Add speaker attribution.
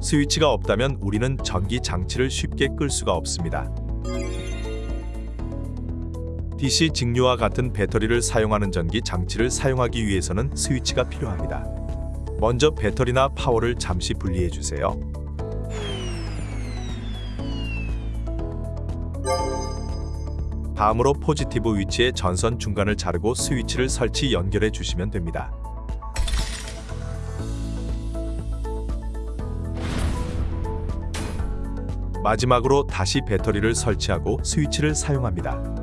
Speaker 1: 스위치가 없다면 우리는 전기 장치를 쉽게 끌 수가 없습니다. DC 직류와 같은 배터리를 사용하는 전기 장치를 사용하기 위해서는 스위치가 필요합니다. 먼저 배터리나 파워를 잠시 분리해 주세요. 다음으로 포지티브 위치의 전선 중간을 자르고 스위치를 설치 연결해 주시면 됩니다. 마지막으로 다시 배터리를 설치하고 스위치를 사용합니다.